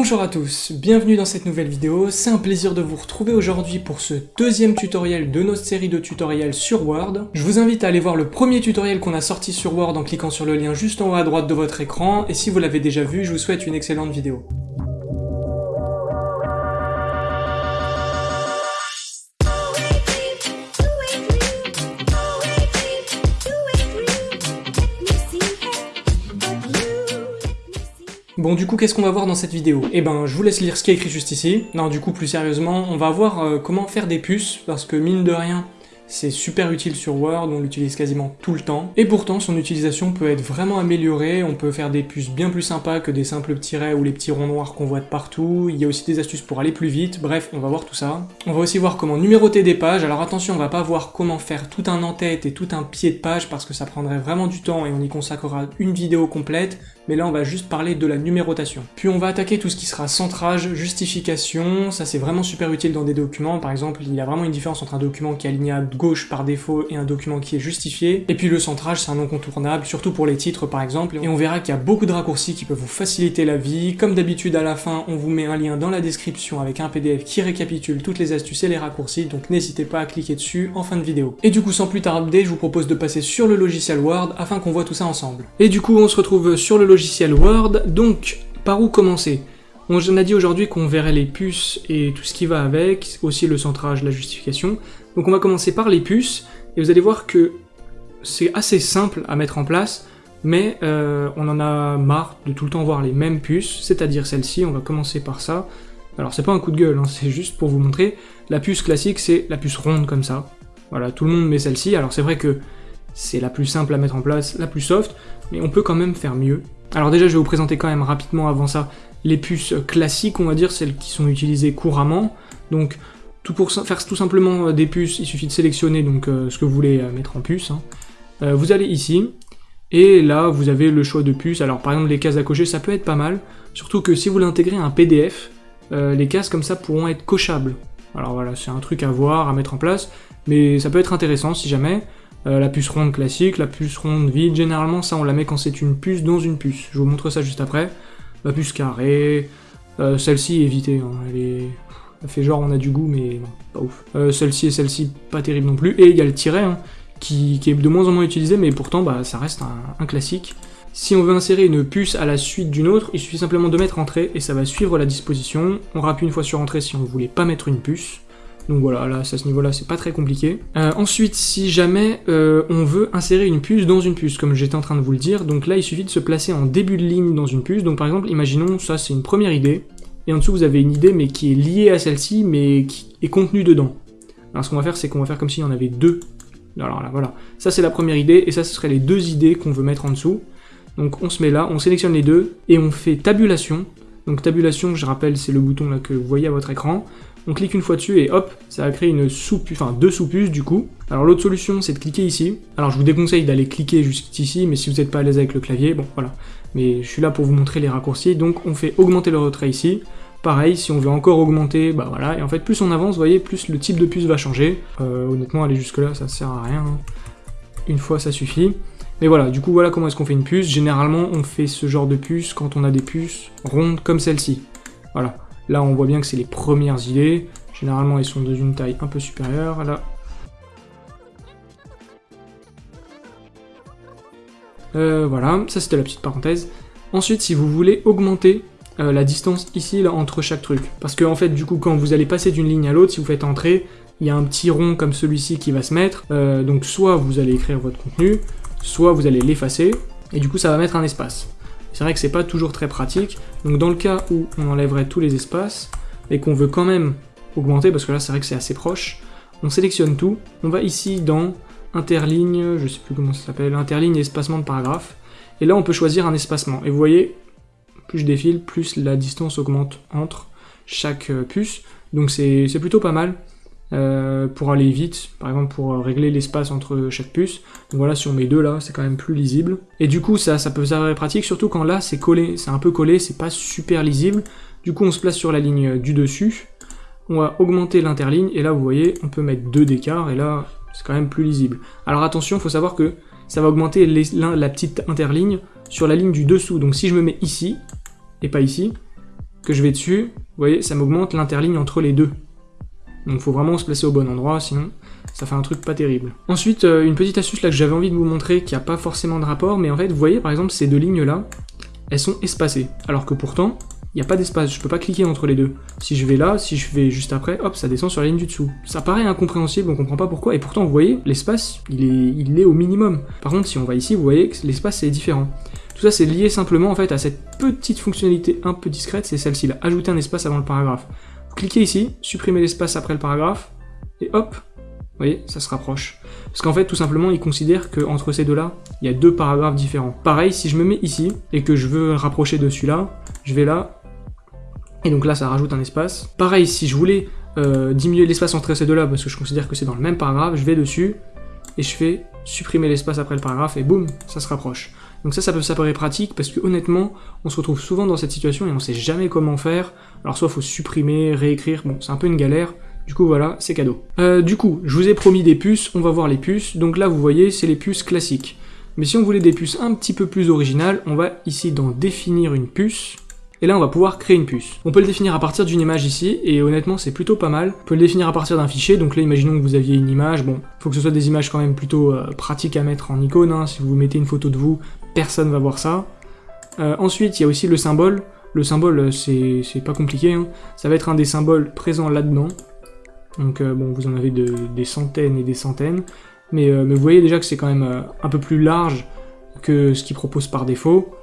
Bonjour à tous, bienvenue dans cette nouvelle vidéo, c'est un plaisir de vous retrouver aujourd'hui pour ce deuxième tutoriel de notre série de tutoriels sur Word. Je vous invite à aller voir le premier tutoriel qu'on a sorti sur Word en cliquant sur le lien juste en haut à droite de votre écran, et si vous l'avez déjà vu, je vous souhaite une excellente vidéo. Bon du coup qu'est-ce qu'on va voir dans cette vidéo? Eh ben je vous laisse lire ce qui est écrit juste ici. Non du coup plus sérieusement, on va voir euh, comment faire des puces, parce que mine de rien, c'est super utile sur Word, on l'utilise quasiment tout le temps, et pourtant son utilisation peut être vraiment améliorée, on peut faire des puces bien plus sympas que des simples petits traits ou les petits ronds noirs qu'on voit de partout, il y a aussi des astuces pour aller plus vite, bref, on va voir tout ça. On va aussi voir comment numéroter des pages, alors attention, on va pas voir comment faire tout un en-tête et tout un pied de page parce que ça prendrait vraiment du temps et on y consacrera une vidéo complète, mais là on va juste parler de la numérotation. Puis on va attaquer tout ce qui sera centrage, justification, ça c'est vraiment super utile dans des documents, par exemple il y a vraiment une différence entre un document qui est aligné à gauche par défaut et un document qui est justifié. Et puis le centrage, c'est un incontournable, surtout pour les titres par exemple. Et on verra qu'il y a beaucoup de raccourcis qui peuvent vous faciliter la vie. Comme d'habitude, à la fin, on vous met un lien dans la description avec un PDF qui récapitule toutes les astuces et les raccourcis, donc n'hésitez pas à cliquer dessus en fin de vidéo. Et du coup, sans plus tarder, je vous propose de passer sur le logiciel Word afin qu'on voit tout ça ensemble. Et du coup, on se retrouve sur le logiciel Word, donc par où commencer? On a dit aujourd'hui qu'on verrait les puces et tout ce qui va avec, aussi le centrage, la justification. Donc on va commencer par les puces, et vous allez voir que c'est assez simple à mettre en place, mais euh, on en a marre de tout le temps voir les mêmes puces, c'est-à-dire celle-ci, on va commencer par ça. Alors c'est pas un coup de gueule, hein, c'est juste pour vous montrer. La puce classique, c'est la puce ronde comme ça. Voilà, tout le monde met celle-ci, alors c'est vrai que c'est la plus simple à mettre en place, la plus soft, mais on peut quand même faire mieux. Alors déjà, je vais vous présenter quand même rapidement avant ça les puces classiques, on va dire, celles qui sont utilisées couramment. Donc, tout pour faire tout simplement euh, des puces, il suffit de sélectionner donc euh, ce que vous voulez euh, mettre en puce. Hein. vous allez ici, et là, vous avez le choix de puces. Alors, par exemple, les cases à cocher, ça peut être pas mal. Surtout que si vous l'intégrez à un PDF, les cases comme ça pourront être cochables. Alors voilà, c'est un truc à voir, à mettre en place, mais ça peut être intéressant si jamais. La puce ronde classique, la puce ronde vide, généralement ça on la met quand c'est une puce dans une puce. Je vous montre ça juste après la puce carrée, euh, celle-ci évitez, hein, elle est... Elle fait genre on a du goût mais pas ouf. Euh, celle-ci et celle-ci pas terrible non plus, et il y a le tiret hein, qui, est de moins en moins utilisé mais pourtant bah, ça reste un, classique. Si on veut insérer une puce à la suite d'une autre, il suffit simplement de mettre entrée et ça va suivre la disposition. On rappuie une fois sur entrée si on voulait pas mettre une puce. Donc voilà, là, à ce niveau-là, c'est pas très compliqué. Euh, ensuite, si jamais euh, on veut insérer une puce dans une puce, comme j'étais en train de vous le dire, donc là, il suffit de se placer en début de ligne dans une puce. Donc par exemple, imaginons, ça c'est une première idée, et en dessous vous avez une idée, mais qui est liée à celle-ci, mais qui est contenue dedans. Alors ce qu'on va faire, c'est qu'on va faire comme s'il y en avait deux. Alors là, voilà. Ça c'est la première idée, et ça ce serait les deux idées qu'on veut mettre en dessous. Donc on se met là, on sélectionne les deux, et on fait tabulation. Donc tabulation, je rappelle, c'est le bouton là que vous voyez à votre écran on clique une fois dessus et hop, ça va créer une sous enfin deux sous-puces du coup. Alors l'autre solution, c'est de cliquer ici. Alors je vous déconseille d'aller cliquer juste ici, mais si vous n'êtes pas à l'aise avec le clavier, bon voilà. Mais je suis là pour vous montrer les raccourcis, donc on fait augmenter le retrait ici. Pareil, si on veut encore augmenter, bah voilà, et en fait plus on avance, vous voyez, plus le type de puce va changer. Euh, honnêtement, aller jusque là, ça sert à rien. Une fois, ça suffit. Mais voilà, du coup, voilà comment est-ce qu'on fait une puce. Généralement, on fait ce genre de puce quand on a des puces rondes comme celle-ci. Voilà. Là, on voit bien que c'est les premières idées. Généralement, elles sont d'une taille un peu supérieure. Là. Euh, voilà, ça c'était la petite parenthèse. Ensuite, si vous voulez augmenter euh, la distance ici là, entre chaque truc, parce que en fait, du coup, quand vous allez passer d'une ligne à l'autre, si vous faites entrer, il y a un petit rond comme celui-ci qui va se mettre. Euh, donc soit vous allez écrire votre contenu, soit vous allez l'effacer, et du coup ça va mettre un espace. C'est vrai que c'est pas toujours très pratique, donc dans le cas où on enlèverait tous les espaces, et qu'on veut quand même augmenter, parce que là c'est vrai que c'est assez proche, on sélectionne tout, on va ici dans interligne, je sais plus comment ça s'appelle, interligne et espacement de paragraphe, et là on peut choisir un espacement, et vous voyez, plus je défile, plus la distance augmente entre chaque euh, puce, donc c'est plutôt pas mal. Euh, pour aller vite, par exemple pour régler l'espace entre chaque puce. Donc voilà, si on met deux là, c'est quand même plus lisible. Et du coup, ça, ça peut s'avérer pratique, surtout quand là, c'est collé, c'est un peu collé, c'est pas super lisible. Du coup, on se place sur la ligne du dessus, on va augmenter l'interligne, et là, vous voyez, on peut mettre deux d'écart, et là, c'est quand même plus lisible. Alors attention, il faut savoir que ça va augmenter la petite interligne sur la ligne du dessous. Donc si je me mets ici, et pas ici, que je vais dessus, vous voyez, ça m'augmente l'interligne entre les deux. Donc faut vraiment se placer au bon endroit, sinon ça fait un truc pas terrible. Ensuite, euh, une petite astuce là que j'avais envie de vous montrer, qui a pas forcément de rapport, mais en fait, vous voyez par exemple ces deux lignes là, elles sont espacées. Alors que pourtant, il n'y a pas d'espace, je peux pas cliquer entre les deux. Si je vais là, si je vais juste après, hop, ça descend sur la ligne du dessous. Ça paraît incompréhensible, on comprend pas pourquoi, et pourtant vous voyez, l'espace, il est, il est au minimum. Par contre, si on va ici, vous voyez que l'espace est différent. Tout ça, c'est lié simplement en fait à cette petite fonctionnalité un peu discrète, c'est celle-ci là, ajouter un espace avant le paragraphe. Cliquez ici, supprimez l'espace après le paragraphe, et hop, vous voyez, ça se rapproche. Parce qu'en fait, tout simplement, il considère qu'entre ces deux-là, il y a deux paragraphes différents. Pareil, si je me mets ici, et que je veux rapprocher de celui-là, je vais là, et donc là, ça rajoute un espace. Pareil, si je voulais euh, diminuer l'espace entre ces deux-là, parce que je considère que c'est dans le même paragraphe, je vais dessus, et je fais supprimer l'espace après le paragraphe, et boum, ça se rapproche. Donc ça, ça peut s'apparaître pratique parce que honnêtement, on se retrouve souvent dans cette situation et on sait jamais comment faire. Alors soit faut supprimer, réécrire, bon, c'est un peu une galère. Du coup voilà, c'est cadeau. Euh, du coup, je vous ai promis des puces, on va voir les puces. Donc là, vous voyez, c'est les puces classiques. Mais si on voulait des puces un petit peu plus originales, on va ici dans définir une puce. Et là, on va pouvoir créer une puce. On peut le définir à partir d'une image ici, et honnêtement, c'est plutôt pas mal. On peut le définir à partir d'un fichier, donc là, imaginons que vous aviez une image. Bon, faut que ce soit des images quand même plutôt euh, pratiques à mettre en icône. Hein. Si vous mettez une photo de vous, personne va voir ça. Euh, ensuite, il y a aussi le symbole. Le symbole, euh, c'est pas compliqué, hein. ça va être un des symboles présents là-dedans. Donc euh, bon, vous en avez des centaines et des centaines. Mais, vous voyez déjà que c'est quand même un peu plus large que ce qu'il propose par défaut.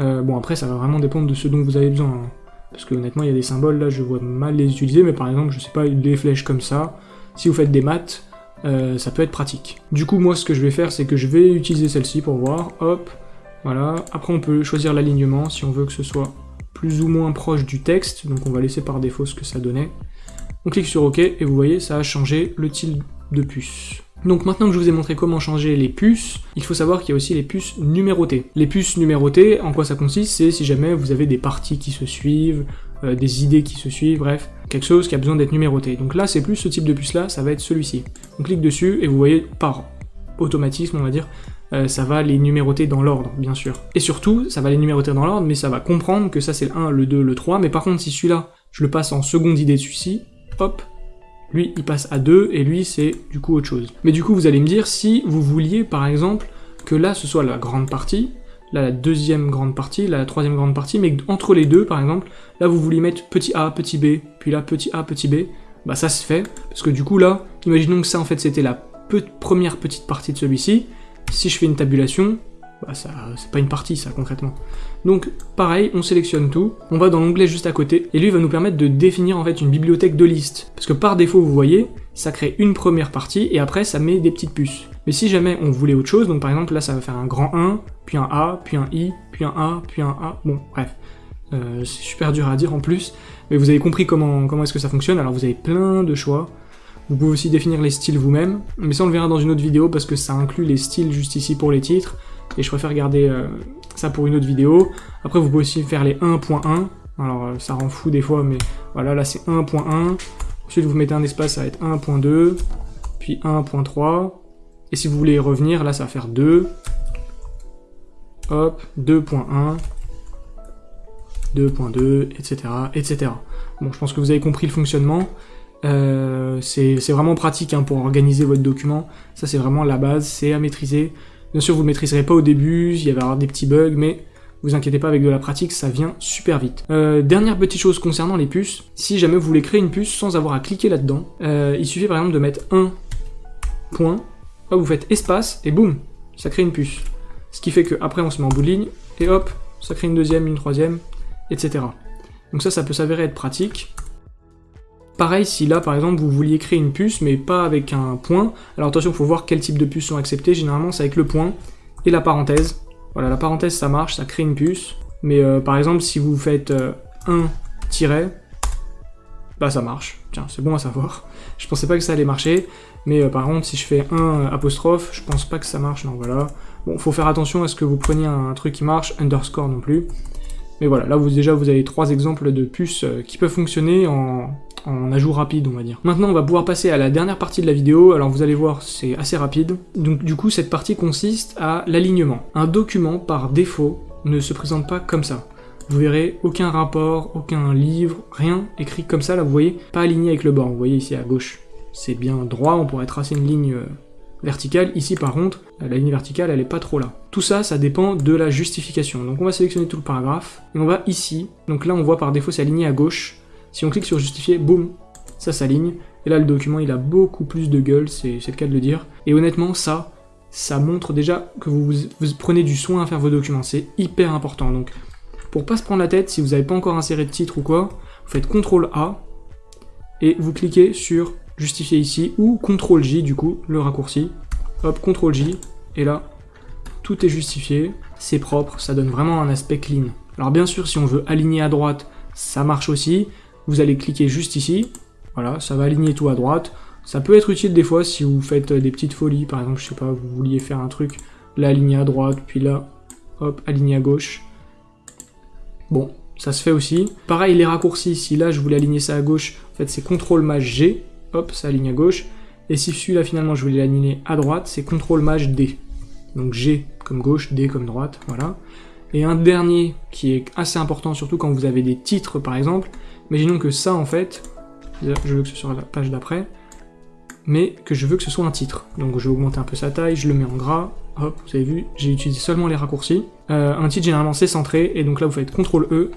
bon, après, ça va vraiment dépendre de ce dont vous avez besoin. Hein. Parce que honnêtement, il y a des symboles, là, je vois mal les utiliser, mais par exemple, je sais pas, des flèches comme ça. Si vous faites des maths, ça peut être pratique. Du coup, moi, ce que je vais faire, c'est que je vais utiliser celle-ci pour voir. Hop, voilà, après on peut choisir l'alignement si on veut que ce soit plus ou moins proche du texte, donc on va laisser par défaut ce que ça donnait. On clique sur OK et vous voyez, ça a changé le style de puce. Donc maintenant que je vous ai montré comment changer les puces, il faut savoir qu'il y a aussi les puces numérotées. Les puces numérotées, en quoi ça consiste? C'est si jamais vous avez des parties qui se suivent, euh, des idées qui se suivent, bref, quelque chose qui a besoin d'être numéroté. Donc là, c'est plus ce type de puce là, ça va être celui-ci. On clique dessus et vous voyez par automatisme, on va dire, euh, ça va les numéroter dans l'ordre, bien sûr. Et surtout, ça va les numéroter dans l'ordre, mais ça va comprendre que ça c'est le 1, le 2, le 3, mais par contre, si celui-là, je le passe en seconde idée de celui-ci, hop, lui, il passe à 2, et lui, c'est du coup autre chose. Mais du coup, vous allez me dire, si vous vouliez, par exemple, que là, ce soit la grande partie, là, la deuxième grande partie, là, la troisième grande partie, mais entre les deux, par exemple, là, vous vouliez mettre petit a, petit b, puis là, petit a, petit b, bah ça se fait, parce que du coup, là, imaginons que ça, en fait, c'était la première petite partie de celui-ci, si je fais une tabulation, bah ça, c'est pas une partie ça concrètement. Donc pareil, on sélectionne tout, on va dans l'onglet juste à côté, et lui va nous permettre de définir en fait une bibliothèque de listes. Parce que par défaut, vous voyez, ça crée une première partie, et après ça met des petites puces. Mais si jamais on voulait autre chose, donc par exemple là ça va faire un grand 1, puis un A, puis un I, puis un A, puis un A, bon bref. Euh, c'est super dur à dire en plus, mais vous avez compris comment, comment est-ce que ça fonctionne, alors vous avez plein de choix. Vous pouvez aussi définir les styles vous-même, mais ça on le verra dans une autre vidéo parce que ça inclut les styles juste ici pour les titres, et je préfère garder euh, ça pour une autre vidéo. Après vous pouvez aussi faire les 1.1, alors euh, ça rend fou des fois, mais voilà, là c'est 1.1, ensuite vous mettez un espace, ça va être 1.2, puis 1.3, et si vous voulez revenir, là ça va faire 2, hop, 2.1, 2.2, etc., etc. Bon, je pense que vous avez compris le fonctionnement. Euh, c'est vraiment pratique hein, pour organiser votre document. Ça, c'est vraiment la base, c'est à maîtriser. Bien sûr, vous ne maîtriserez pas au début, il y avoir des petits bugs, mais vous inquiétez pas, avec de la pratique, ça vient super vite. Euh, dernière petite chose concernant les puces, si jamais vous voulez créer une puce sans avoir à cliquer là-dedans, euh, il suffit par exemple de mettre un point, vous faites espace, et boum, ça crée une puce. Ce qui fait qu'après on se met en bout de ligne, et hop, ça crée une deuxième, une troisième, etc. Donc ça, ça peut s'avérer être pratique. Pareil si là par exemple vous vouliez créer une puce mais pas avec un point, alors attention il faut voir quel type de puces sont acceptées, généralement c'est avec le point et la parenthèse. Voilà la parenthèse ça marche, ça crée une puce, mais euh, par exemple si vous faites euh, un tiret, bah ça marche, tiens c'est bon à savoir. Je pensais pas que ça allait marcher, mais euh, par contre si je fais un apostrophe, je pense pas que ça marche, non voilà. Bon faut faire attention à ce que vous preniez un truc qui marche, underscore non plus. Mais voilà, là vous déjà vous avez trois exemples de puces qui peuvent fonctionner en, en ajout rapide, on va dire. Maintenant, on va pouvoir passer à la dernière partie de la vidéo, alors vous allez voir, c'est assez rapide. Donc du coup, cette partie consiste à l'alignement. Un document, par défaut, ne se présente pas comme ça. vous verrez aucun rapport, aucun livre, rien écrit comme ça, là vous voyez, pas aligné avec le bord, vous voyez ici à gauche. C'est bien droit, on pourrait tracer une ligne euh, verticale, ici par contre, la ligne verticale elle est pas trop là. Tout ça, ça dépend de la justification. Donc on va sélectionner tout le paragraphe, et on va ici, donc là on voit par défaut c'est aligné à gauche, si on clique sur justifier, boum, ça s'aligne, et là le document il a beaucoup plus de gueule, c'est le cas de le dire, et honnêtement ça, ça montre déjà que vous, vous prenez du soin à faire vos documents, c'est hyper important, donc pour pas se prendre la tête, si vous n'avez pas encore inséré de titre ou quoi, vous faites CTRL A et vous cliquez sur justifier ici ou CTRL J du coup, le raccourci. Hop, CTRL J. Et là, tout est justifié, c'est propre, ça donne vraiment un aspect clean. Alors bien sûr, si on veut aligner à droite, ça marche aussi. Vous allez cliquer juste ici, voilà, ça va aligner tout à droite. Ça peut être utile des fois si vous faites des petites folies, par exemple, je sais pas, vous vouliez faire un truc, là aligner à droite, puis là, hop, aligner à gauche. Bon, ça se fait aussi. Pareil, les raccourcis, si là je voulais aligner ça à gauche, en fait c'est CTRL MAJ G, hop, ça aligne à gauche. Et si celui-là finalement je voulais l'aligner à droite, c'est CTRL MAJ D. Donc G comme gauche, D comme droite, voilà. Et un dernier qui est assez important, surtout quand vous avez des titres par exemple, imaginons que ça en fait, je veux que ce soit la page d'après, mais que je veux que ce soit un titre. Donc je vais augmenter un peu sa taille, je le mets en gras, hop, vous avez vu, j'ai utilisé seulement les raccourcis. Euh, un titre généralement c'est centré, et donc là vous faites CTRL E,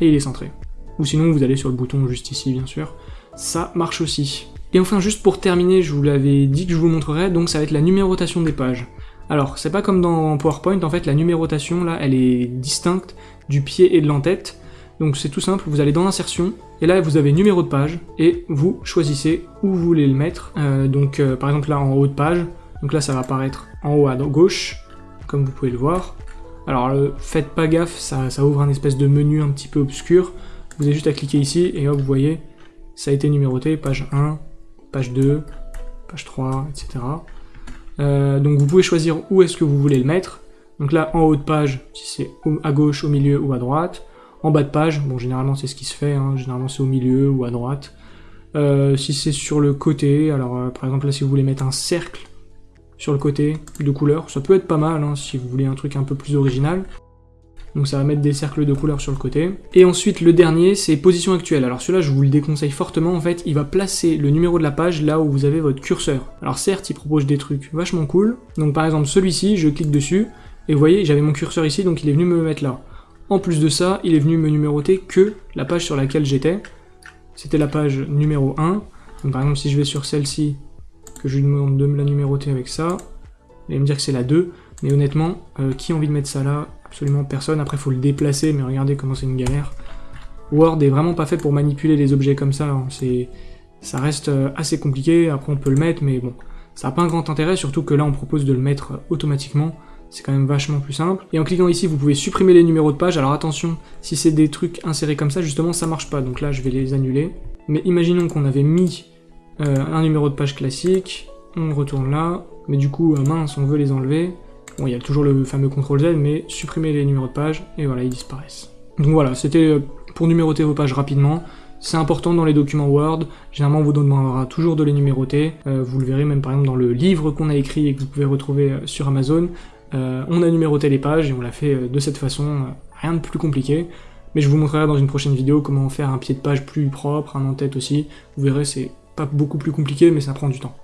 et il est centré. Ou sinon vous allez sur le bouton juste ici bien sûr, ça marche aussi. Et enfin juste pour terminer, je vous l'avais dit que je vous montrerai, donc ça va être la numérotation des pages. Alors c'est pas comme dans PowerPoint, en fait la numérotation là elle est distincte du pied et de l'entête, donc c'est tout simple, vous allez dans l'insertion, et là vous avez numéro de page, et vous choisissez où vous voulez le mettre. Euh, donc euh, par exemple là en haut de page, donc là ça va apparaître en haut à gauche, comme vous pouvez le voir. Alors faites pas gaffe, ça, ouvre un espèce de menu un petit peu obscur. Vous avez juste à cliquer ici, et hop vous voyez, ça a été numéroté, page 1, page 2, page 3, etc. Euh, donc vous pouvez choisir où est-ce que vous voulez le mettre. Donc là, en haut de page, si c'est à gauche, au milieu ou à droite en bas de page, bon généralement c'est ce qui se fait, hein. généralement c'est au milieu ou à droite. Euh, si c'est sur le côté, alors euh, par exemple là si vous voulez mettre un cercle sur le côté de couleur, ça peut être pas mal hein, si vous voulez un truc un peu plus original. Donc ça va mettre des cercles de couleur sur le côté. Et ensuite le dernier c'est position actuelle. Alors celui-là je vous le déconseille fortement en fait, il va placer le numéro de la page là où vous avez votre curseur. Alors certes il propose des trucs vachement cool. Donc par exemple celui-ci, je clique dessus, et vous voyez j'avais mon curseur ici donc il est venu me mettre là. En plus de ça, il est venu me numéroter que la page sur laquelle j'étais. C'était la page numéro 1. Donc par exemple, si je vais sur celle-ci, que je lui demande de me la numéroter avec ça, il va me dire que c'est la 2. Mais honnêtement, euh, qui a envie de mettre ça là? Absolument personne. Après, il faut le déplacer, mais regardez comment c'est une galère. Word est vraiment pas fait pour manipuler les objets comme ça. Hein. Ça reste euh, assez compliqué. Après, on peut le mettre, mais bon, ça n'a pas un grand intérêt, surtout que là, on propose de le mettre euh, automatiquement c'est quand même vachement plus simple. Et en cliquant ici, vous pouvez supprimer les numéros de page. Alors attention, si c'est des trucs insérés comme ça, justement, ça marche pas. Donc là, je vais les annuler. Mais imaginons qu'on avait mis euh, un numéro de page classique, on retourne là, mais du coup, euh, mince, on veut les enlever. Bon, il y a toujours le fameux CTRL Z, mais supprimer les numéros de page, et voilà, ils disparaissent. Donc voilà, c'était euh, pour numéroter vos pages rapidement. C'est important dans les documents Word, généralement on vous demandera toujours de les numéroter, vous le verrez même par exemple dans le livre qu'on a écrit et que vous pouvez retrouver sur Amazon, euh, on a numéroté les pages et on l'a fait euh, de cette façon, euh, rien de plus compliqué. Mais je vous montrerai dans une prochaine vidéo comment faire un pied de page plus propre, un en-tête aussi. Vous verrez, c'est pas beaucoup plus compliqué, mais ça prend du temps.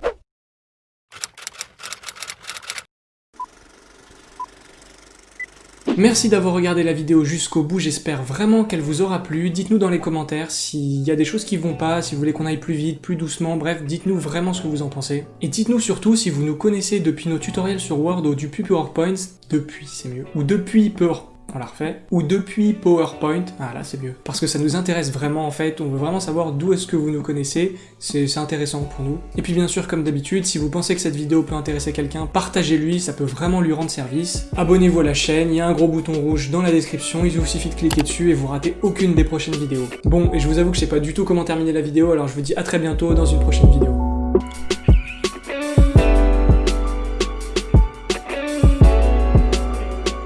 Merci d'avoir regardé la vidéo jusqu'au bout, j'espère vraiment qu'elle vous aura plu. Dites-nous dans les commentaires s'il y a des choses qui vont pas, si vous voulez qu'on aille plus vite, plus doucement, bref, dites-nous vraiment ce que vous en pensez. Et dites-nous surtout si vous nous connaissez depuis nos tutoriels sur Word ou depuis PowerPoint, depuis c'est mieux, ou depuis PowerPoint la refait, ou depuis PowerPoint, ah là c'est mieux, parce que ça nous intéresse vraiment en fait, on veut vraiment savoir d'où est-ce que vous nous connaissez, c'est intéressant pour nous. Et puis bien sûr, comme d'habitude, si vous pensez que cette vidéo peut intéresser quelqu'un, partagez-lui, ça peut vraiment lui rendre service. Abonnez-vous à la chaîne, il y a un gros bouton rouge dans la description, il vous suffit de cliquer dessus et vous ratez aucune des prochaines vidéos. Bon, et je vous avoue que je sais pas du tout comment terminer la vidéo, alors je vous dis à très bientôt dans une prochaine vidéo.